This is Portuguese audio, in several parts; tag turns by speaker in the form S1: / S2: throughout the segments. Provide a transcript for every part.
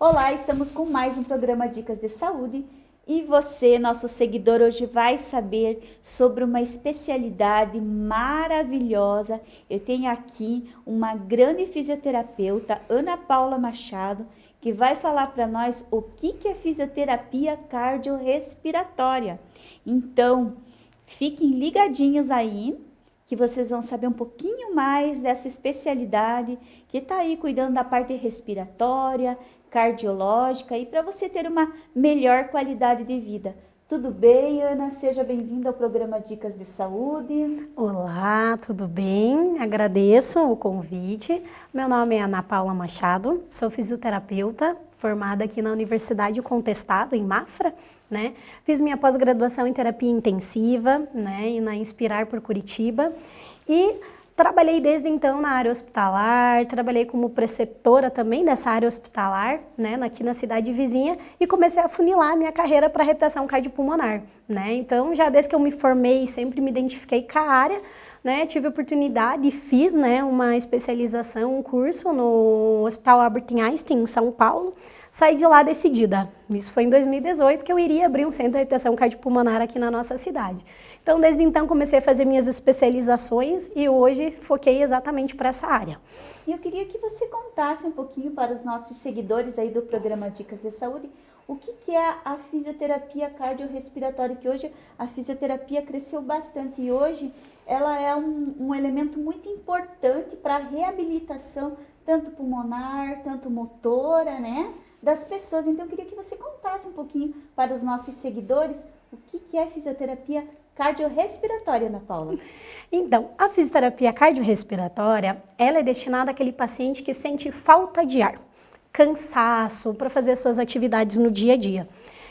S1: Olá, estamos com mais um programa Dicas de Saúde e você, nosso seguidor, hoje vai saber sobre uma especialidade maravilhosa. Eu tenho aqui uma grande fisioterapeuta, Ana Paula Machado, que vai falar para nós o que, é fisioterapia cardiorrespiratória. Então, fiquem ligadinhos aí que vocês vão saber um pouquinho mais dessa especialidade que está aí cuidando da parte respiratória, cardiológica e para você ter uma melhor qualidade de vida. Tudo bem, Ana? Seja bem-vinda ao programa Dicas de Saúde.
S2: Olá, tudo bem? Agradeço o convite. Meu nome é Ana Paula Machado, sou fisioterapeuta, formada aqui na Universidade Contestado, em Mafra, né? Fiz minha pós-graduação em terapia intensiva, né, e na Inspirar por Curitiba, e trabalhei desde então na área hospitalar, trabalhei como preceptora também dessa área hospitalar, né, aqui na cidade vizinha, e comecei a funilar minha carreira para reabilitação cardiopulmonar, né? Então, já desde que eu me formei, sempre me identifiquei com a área, né, tive a oportunidade e fiz, né, uma especialização, um curso no Hospital Albert Einstein, em São Paulo, saí de lá decidida. Isso foi em 2018 que eu iria abrir um centro de reabilitação cardiopulmonar aqui na nossa cidade. Então, desde então, comecei a fazer minhas especializações e hoje foquei exatamente para essa área.
S1: E eu queria que você contasse um pouquinho para os nossos seguidores aí do programa Dicas de Saúde, o que, que é a fisioterapia cardiorrespiratória, que hoje a fisioterapia cresceu bastante e hoje ela é um, um elemento muito importante para a reabilitação, tanto pulmonar, tanto motora, né? das pessoas. Então, eu queria que você contasse um pouquinho para os nossos seguidores o que, que é fisioterapia cardiorrespiratória, Ana Paula.
S2: Então, a fisioterapia cardiorrespiratória, ela é destinada àquele paciente que sente falta de ar, cansaço para fazer suas atividades no dia a dia.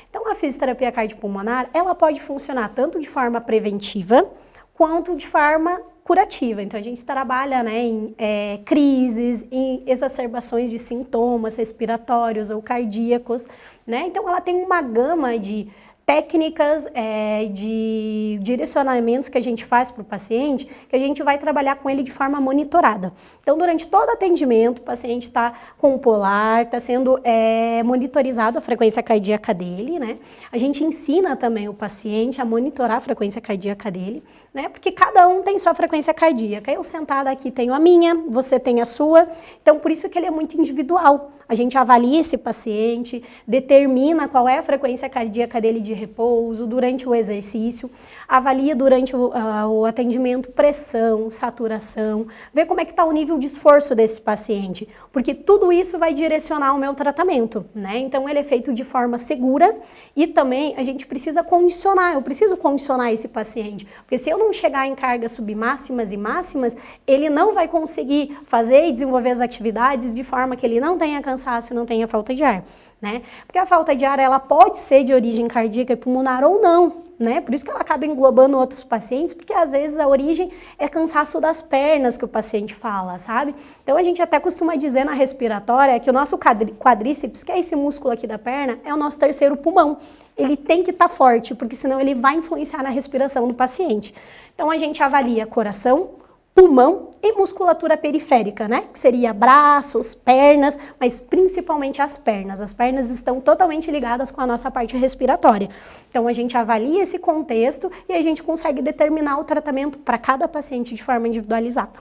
S2: Então, a fisioterapia cardiopulmonar, ela pode funcionar tanto de forma preventiva, quanto de forma curativa. Então, a gente trabalha né, em é, crises, em exacerbações de sintomas respiratórios ou cardíacos. Né? Então, ela tem uma gama de técnicas é, de direcionamentos que a gente faz para o paciente, que a gente vai trabalhar com ele de forma monitorada. Então, durante todo o atendimento, o paciente está com o polar, está sendo é, monitorizado a frequência cardíaca dele, né? A gente ensina também o paciente a monitorar a frequência cardíaca dele, né? Porque cada um tem sua frequência cardíaca. Eu sentada aqui tenho a minha, você tem a sua, então por isso que ele é muito individual. A gente avalia esse paciente, determina qual é a frequência cardíaca dele de repouso, durante o exercício, avalia durante o, uh, o atendimento pressão, saturação, vê como é que está o nível de esforço desse paciente, porque tudo isso vai direcionar o meu tratamento, né? Então ele é feito de forma segura e também a gente precisa condicionar, eu preciso condicionar esse paciente, porque se eu não chegar em cargas submáximas e máximas, ele não vai conseguir fazer e desenvolver as atividades de forma que ele não tenha cansaço, não tenha falta de ar, né? Porque a falta de ar, ela pode ser de origem cardíaca e pulmonar ou não, né? Por isso que ela acaba englobando outros pacientes, porque às vezes a origem é cansaço das pernas que o paciente fala, sabe? Então a gente até costuma dizer na respiratória que o nosso quadríceps, que é esse músculo aqui da perna, é o nosso terceiro pulmão. Ele tem que estar tá forte, porque senão ele vai influenciar na respiração do paciente. Então a gente avalia coração, pulmão e musculatura periférica, né? Que seria braços, pernas, mas principalmente as pernas. As pernas estão totalmente ligadas com a nossa parte respiratória. Então a gente avalia esse contexto e a gente consegue determinar o tratamento para cada paciente de forma individualizada.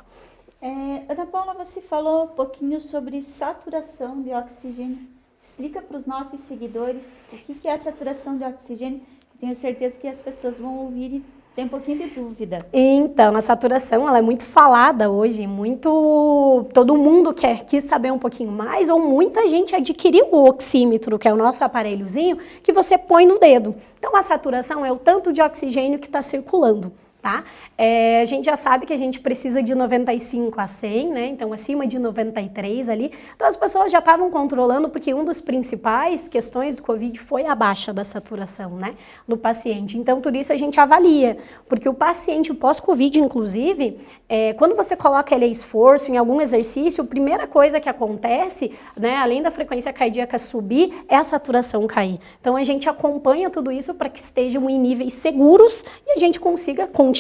S1: É, Ana Paula, você falou um pouquinho sobre saturação de oxigênio. Explica para os nossos seguidores o que é a saturação de oxigênio. Tenho certeza que as pessoas vão ouvir e tem um pouquinho de dúvida.
S2: Então, a saturação ela é muito falada hoje, muito todo mundo quer quis saber um pouquinho mais ou muita gente adquiriu o oxímetro, que é o nosso aparelhozinho que você põe no dedo. Então, a saturação é o tanto de oxigênio que está circulando tá? É, a gente já sabe que a gente precisa de 95 a 100, né? Então, acima de 93 ali. Então, as pessoas já estavam controlando, porque um dos principais questões do Covid foi a baixa da saturação, né? Do paciente. Então, tudo isso a gente avalia, porque o paciente pós-Covid, inclusive, é, quando você coloca ele a esforço em algum exercício, a primeira coisa que acontece, né, além da frequência cardíaca subir, é a saturação cair. Então, a gente acompanha tudo isso para que estejam em níveis seguros e a gente consiga continuar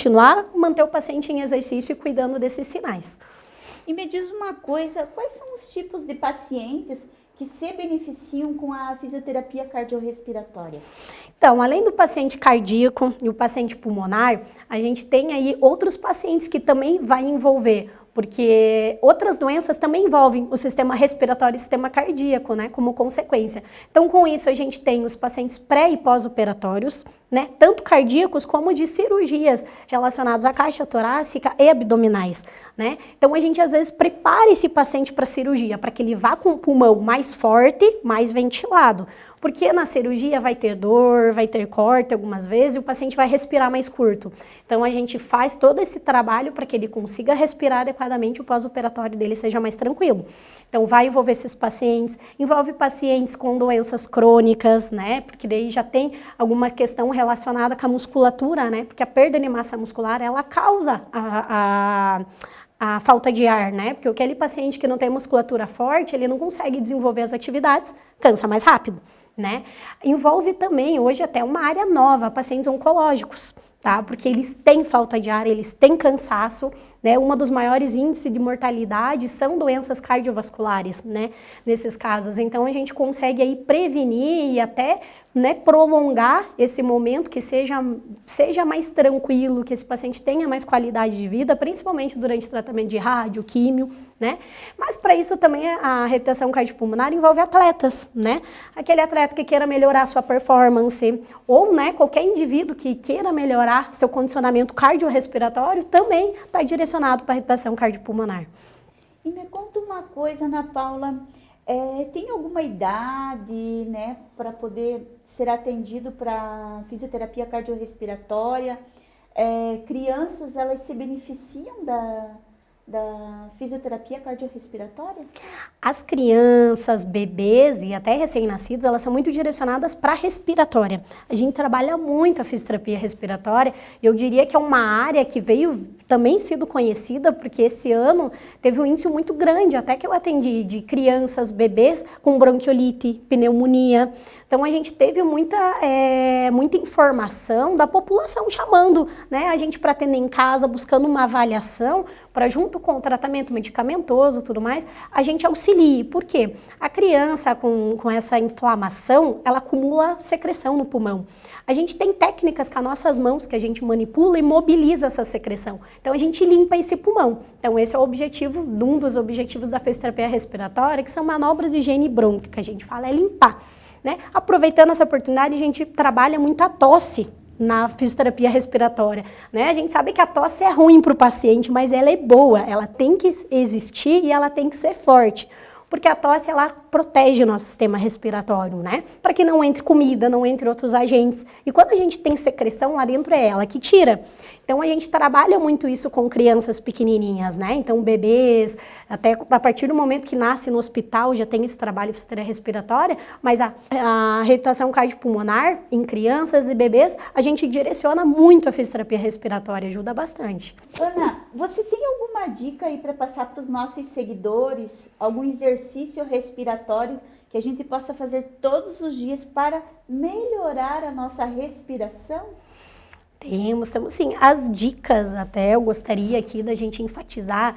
S2: manter o paciente em exercício e cuidando desses sinais.
S1: E me diz uma coisa, quais são os tipos de pacientes que se beneficiam com a fisioterapia cardiorrespiratória?
S2: Então, além do paciente cardíaco e o paciente pulmonar, a gente tem aí outros pacientes que também vai envolver porque outras doenças também envolvem o sistema respiratório e o sistema cardíaco, né, como consequência. Então, com isso, a gente tem os pacientes pré e pós-operatórios, né, tanto cardíacos como de cirurgias relacionadas à caixa torácica e abdominais, né. Então, a gente às vezes prepara esse paciente para cirurgia, para que ele vá com o pulmão mais forte, mais ventilado. Porque na cirurgia vai ter dor, vai ter corte algumas vezes e o paciente vai respirar mais curto. Então a gente faz todo esse trabalho para que ele consiga respirar adequadamente e o pós-operatório dele seja mais tranquilo. Então vai envolver esses pacientes, envolve pacientes com doenças crônicas, né? Porque daí já tem alguma questão relacionada com a musculatura, né? Porque a perda de massa muscular, ela causa a, a a falta de ar, né? Porque aquele paciente que não tem musculatura forte, ele não consegue desenvolver as atividades, cansa mais rápido né? Envolve também, hoje até uma área nova, pacientes oncológicos, tá? Porque eles têm falta de ar, eles têm cansaço, né? Uma dos maiores índices de mortalidade são doenças cardiovasculares, né? Nesses casos, então a gente consegue aí prevenir e até né, prolongar esse momento, que seja, seja mais tranquilo, que esse paciente tenha mais qualidade de vida, principalmente durante o tratamento de rádio, químio, né? Mas para isso também a reabilitação cardiopulmonar envolve atletas, né? Aquele atleta que queira melhorar sua performance, ou né, qualquer indivíduo que queira melhorar seu condicionamento cardiorrespiratório também está direcionado para a reabilitação cardiopulmonar.
S1: E me conta uma coisa, Ana Paula, é, tem alguma idade, né, para poder ser atendido para fisioterapia cardiorrespiratória? É, crianças, elas se beneficiam da, da fisioterapia cardiorrespiratória?
S2: As crianças, bebês e até recém-nascidos, elas são muito direcionadas para a respiratória. A gente trabalha muito a fisioterapia respiratória. Eu diria que é uma área que veio também sido conhecida, porque esse ano teve um índice muito grande, até que eu atendi de crianças, bebês com bronquiolite, pneumonia. Então a gente teve muita, é, muita informação da população chamando né, a gente para atender em casa, buscando uma avaliação, para junto com o tratamento medicamentoso tudo mais, a gente auxilie. Por quê? A criança com, com essa inflamação, ela acumula secreção no pulmão. A gente tem técnicas com as nossas mãos que a gente manipula e mobiliza essa secreção. Então a gente limpa esse pulmão. Então esse é o objetivo, um dos objetivos da fisioterapia respiratória, que são manobras de higiene brônquica, a gente fala é limpar. Né? Aproveitando essa oportunidade, a gente trabalha muito a tosse na fisioterapia respiratória. Né? A gente sabe que a tosse é ruim para o paciente, mas ela é boa, ela tem que existir e ela tem que ser forte. Porque a tosse, ela protege o nosso sistema respiratório, né? Para que não entre comida, não entre outros agentes. E quando a gente tem secreção lá dentro, é ela que tira. Então, a gente trabalha muito isso com crianças pequenininhas, né? Então, bebês, até a partir do momento que nasce no hospital, já tem esse trabalho de fisioterapia respiratória, mas a, a reabilitação cardiopulmonar em crianças e bebês, a gente direciona muito a fisioterapia respiratória, ajuda bastante.
S1: Ana, você tem alguma dica aí para passar para os nossos seguidores? Algum exercício respiratório que a gente possa fazer todos os dias para melhorar a nossa respiração?
S2: Temos, temos sim. As dicas até eu gostaria aqui da gente enfatizar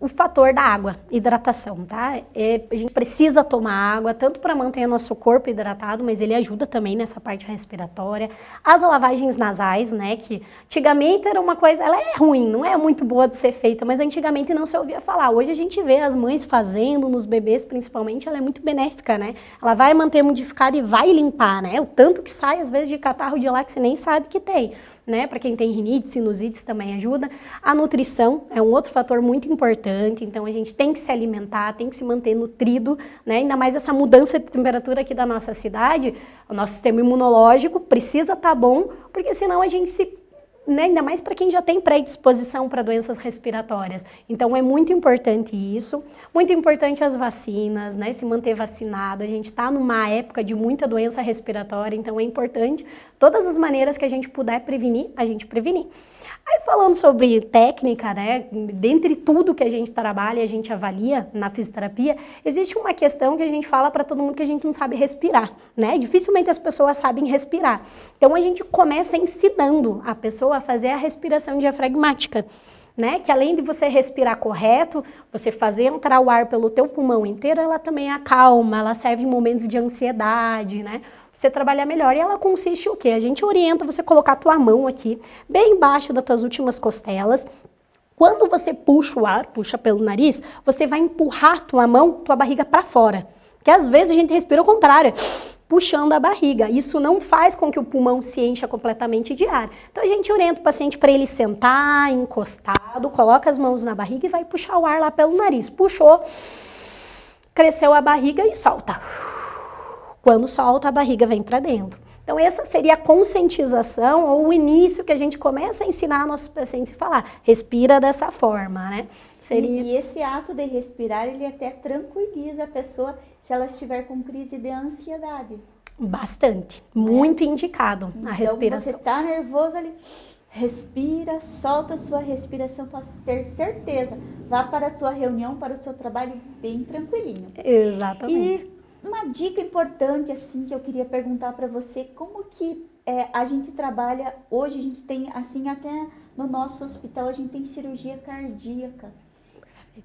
S2: o fator da água, hidratação, tá? É, a gente precisa tomar água, tanto para manter nosso corpo hidratado, mas ele ajuda também nessa parte respiratória. As lavagens nasais, né, que antigamente era uma coisa, ela é ruim, não é muito boa de ser feita, mas antigamente não se ouvia falar. Hoje a gente vê as mães fazendo, nos bebês principalmente, ela é muito benéfica, né? Ela vai manter modificada e vai limpar, né? O tanto que sai, às vezes, de catarro de lá que você nem sabe que tem né? Para quem tem rinite, sinusites também ajuda. A nutrição é um outro fator muito importante, então a gente tem que se alimentar, tem que se manter nutrido, né? Ainda mais essa mudança de temperatura aqui da nossa cidade, o nosso sistema imunológico precisa estar tá bom, porque senão a gente se né, ainda mais para quem já tem predisposição para doenças respiratórias. Então é muito importante isso, muito importante as vacinas, né, se manter vacinado. A gente está numa época de muita doença respiratória, então é importante todas as maneiras que a gente puder prevenir, a gente prevenir. Aí falando sobre técnica, né, dentre tudo que a gente trabalha e a gente avalia na fisioterapia, existe uma questão que a gente fala para todo mundo que a gente não sabe respirar, né? Dificilmente as pessoas sabem respirar. Então a gente começa ensinando a pessoa a fazer a respiração diafragmática. né? Que além de você respirar correto, você fazer entrar o ar pelo teu pulmão inteiro, ela também acalma, ela serve em momentos de ansiedade, né? Você trabalhar melhor. E ela consiste o quê? A gente orienta você colocar a tua mão aqui, bem embaixo das tuas últimas costelas, quando você puxa o ar, puxa pelo nariz, você vai empurrar tua mão, tua barriga para fora. Porque às vezes a gente respira o contrário, puxando a barriga. Isso não faz com que o pulmão se encha completamente de ar. Então a gente orienta o paciente para ele sentar encostado, coloca as mãos na barriga e vai puxar o ar lá pelo nariz. Puxou, cresceu a barriga e solta. Quando solta, a barriga vem para dentro. Então, essa seria a conscientização ou o início que a gente começa a ensinar nossos pacientes a falar. Respira dessa forma, né?
S1: Seria... E, e esse ato de respirar, ele até tranquiliza a pessoa se ela estiver com crise de ansiedade.
S2: Bastante. Muito é. indicado então, a respiração.
S1: você está nervoso ali, respira, solta a sua respiração para ter certeza. Vá para a sua reunião, para o seu trabalho bem tranquilinho.
S2: Exatamente.
S1: E uma dica importante assim que eu queria perguntar para você, como que é, a gente trabalha hoje, a gente tem assim até no nosso hospital a gente tem cirurgia cardíaca.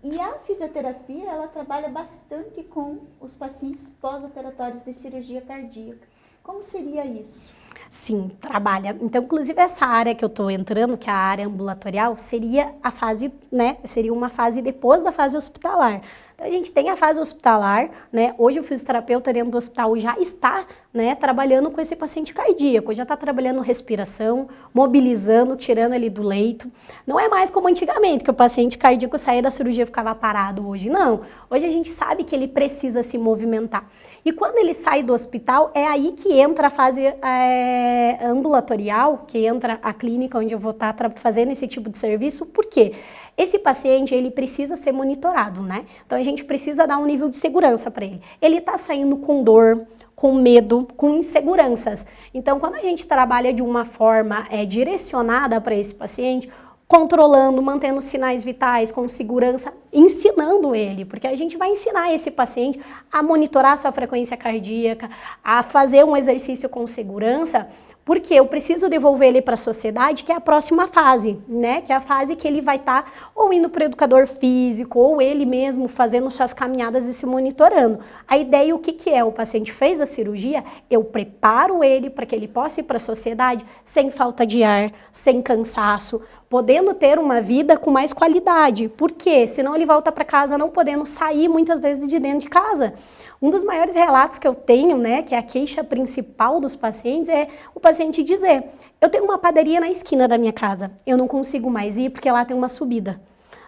S1: E a fisioterapia, ela trabalha bastante com os pacientes pós-operatórios de cirurgia cardíaca. Como seria isso?
S2: Sim, trabalha. Então, inclusive, essa área que eu estou entrando, que é a área ambulatorial, seria a fase, né? Seria uma fase depois da fase hospitalar. A gente tem a fase hospitalar, né? Hoje o fisioterapeuta dentro do hospital já está, né, trabalhando com esse paciente cardíaco, já está trabalhando respiração, mobilizando, tirando ele do leito. Não é mais como antigamente, que o paciente cardíaco saía da cirurgia e ficava parado hoje. Não. Hoje a gente sabe que ele precisa se movimentar. E quando ele sai do hospital, é aí que entra a fase é, ambulatorial, que entra a clínica onde eu vou estar tá fazendo esse tipo de serviço. Por quê? Esse paciente, ele precisa ser monitorado, né? Então, a gente precisa dar um nível de segurança para ele. Ele está saindo com dor, com medo, com inseguranças. Então, quando a gente trabalha de uma forma é, direcionada para esse paciente, controlando, mantendo sinais vitais com segurança, ensinando ele, porque a gente vai ensinar esse paciente a monitorar sua frequência cardíaca, a fazer um exercício com segurança, porque eu preciso devolver ele para a sociedade, que é a próxima fase, né? Que é a fase que ele vai estar tá ou indo para o educador físico, ou ele mesmo fazendo suas caminhadas e se monitorando. A ideia, o que, que é? O paciente fez a cirurgia, eu preparo ele para que ele possa ir para a sociedade sem falta de ar, sem cansaço, podendo ter uma vida com mais qualidade. Por quê? Senão ele volta para casa não podendo sair muitas vezes de dentro de casa. Um dos maiores relatos que eu tenho, né, que é a queixa principal dos pacientes, é o paciente dizer: Eu tenho uma padaria na esquina da minha casa, eu não consigo mais ir porque lá tem uma subida.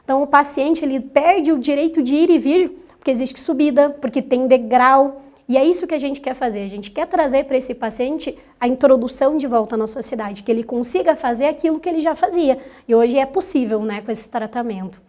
S2: Então o paciente ele perde o direito de ir e vir porque existe subida, porque tem degrau. E é isso que a gente quer fazer. A gente quer trazer para esse paciente a introdução de volta na sociedade, que ele consiga fazer aquilo que ele já fazia. E hoje é possível, né, com esse tratamento.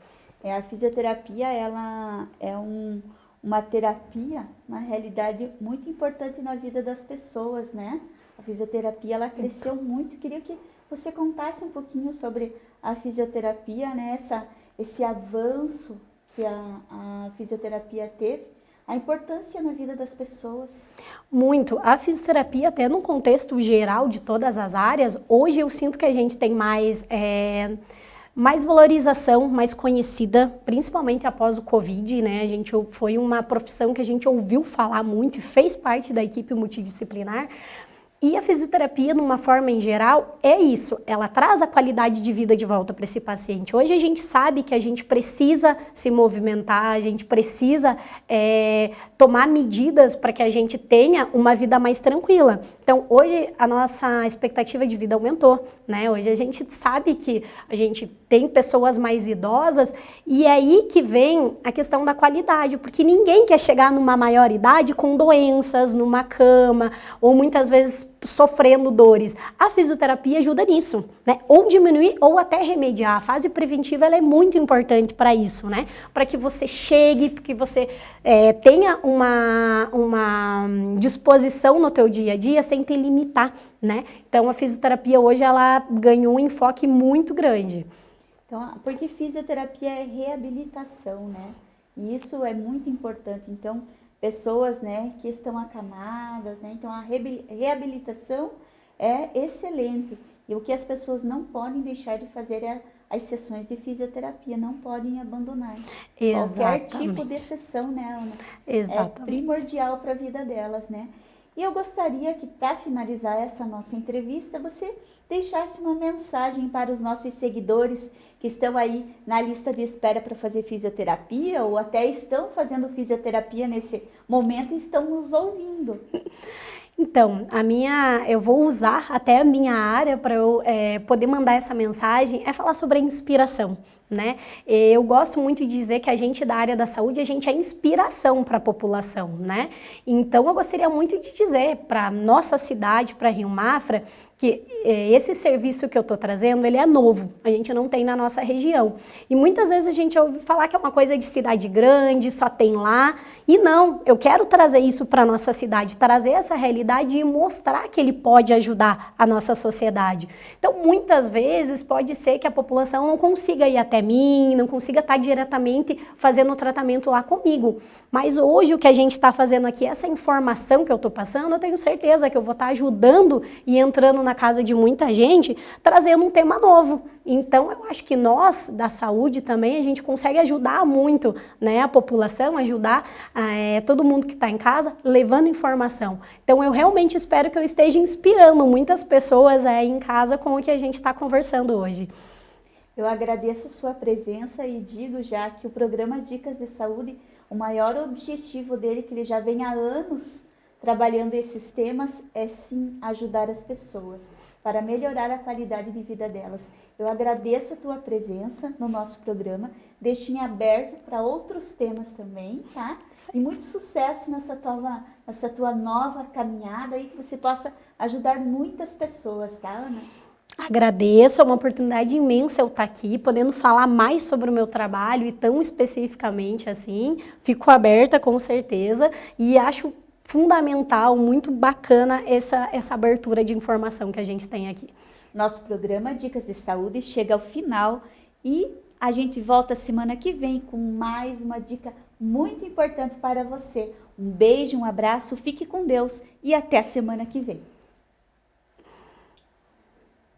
S1: É, a fisioterapia, ela é um, uma terapia, na realidade, muito importante na vida das pessoas, né? A fisioterapia, ela cresceu então. muito. Queria que você contasse um pouquinho sobre a fisioterapia, né? Essa, esse avanço que a, a fisioterapia teve, a importância na vida das pessoas.
S2: Muito. A fisioterapia, até no contexto geral de todas as áreas, hoje eu sinto que a gente tem mais... É mais valorização, mais conhecida, principalmente após o Covid, né? A gente foi uma profissão que a gente ouviu falar muito e fez parte da equipe multidisciplinar, e a fisioterapia, numa forma em geral, é isso. Ela traz a qualidade de vida de volta para esse paciente. Hoje a gente sabe que a gente precisa se movimentar, a gente precisa é, tomar medidas para que a gente tenha uma vida mais tranquila. Então, hoje a nossa expectativa de vida aumentou, né? Hoje a gente sabe que a gente tem pessoas mais idosas e é aí que vem a questão da qualidade, porque ninguém quer chegar numa maior idade com doenças, numa cama, ou muitas vezes sofrendo dores. A fisioterapia ajuda nisso, né? Ou diminuir ou até remediar. A fase preventiva é muito importante para isso, né? Para que você chegue, que você é, tenha uma, uma disposição no teu dia a dia sem te limitar, né? Então a fisioterapia hoje ela ganhou um enfoque muito grande.
S1: Então, porque fisioterapia é reabilitação, né? E isso é muito importante. Então, pessoas né, que estão acamadas, né? Então a reabilitação é excelente. E o que as pessoas não podem deixar de fazer é as sessões de fisioterapia, não podem abandonar.
S2: Exatamente.
S1: Qualquer tipo de sessão, né, Ana?
S2: Exatamente.
S1: É primordial para a vida delas, né? E eu gostaria que, para finalizar essa nossa entrevista, você deixasse uma mensagem para os nossos seguidores que estão aí na lista de espera para fazer fisioterapia ou até estão fazendo fisioterapia nesse momento e estão nos ouvindo.
S2: Então, a minha, eu vou usar até a minha área para eu é, poder mandar essa mensagem, é falar sobre a inspiração. Né? Eu gosto muito de dizer que a gente da área da saúde, a gente é inspiração para a população, né? Então eu gostaria muito de dizer para nossa cidade, para Rio Mafra, que é, esse serviço que eu estou trazendo, ele é novo, a gente não tem na nossa região. E muitas vezes a gente ouve falar que é uma coisa de cidade grande, só tem lá, e não, eu quero trazer isso para a nossa cidade, trazer essa realidade e mostrar que ele pode ajudar a nossa sociedade. Então, muitas vezes pode ser que a população não consiga ir até mim, não consiga estar diretamente fazendo o tratamento lá comigo. Mas hoje o que a gente está fazendo aqui, essa informação que eu estou passando, eu tenho certeza que eu vou estar ajudando e entrando na casa de muita gente, trazendo um tema novo. Então, eu acho que nós, da saúde também, a gente consegue ajudar muito né, a população, ajudar é, todo mundo que está em casa, levando informação. Então, eu realmente espero que eu esteja inspirando muitas pessoas é, em casa com o que a gente está conversando hoje.
S1: Eu agradeço sua presença e digo já que o programa Dicas de Saúde, o maior objetivo dele, que ele já vem há anos trabalhando esses temas é sim ajudar as pessoas para melhorar a qualidade de vida delas. Eu agradeço a tua presença no nosso programa, deixo em aberto para outros temas também, tá? E muito sucesso nessa tua, nessa tua nova caminhada e que você possa ajudar muitas pessoas, tá, Ana?
S2: Agradeço, é uma oportunidade imensa eu estar aqui, podendo falar mais sobre o meu trabalho e tão especificamente assim. Fico aberta com certeza e acho fundamental, muito bacana essa, essa abertura de informação que a gente tem aqui.
S1: Nosso programa Dicas de Saúde chega ao final e a gente volta semana que vem com mais uma dica muito importante para você. Um beijo, um abraço, fique com Deus e até semana que vem.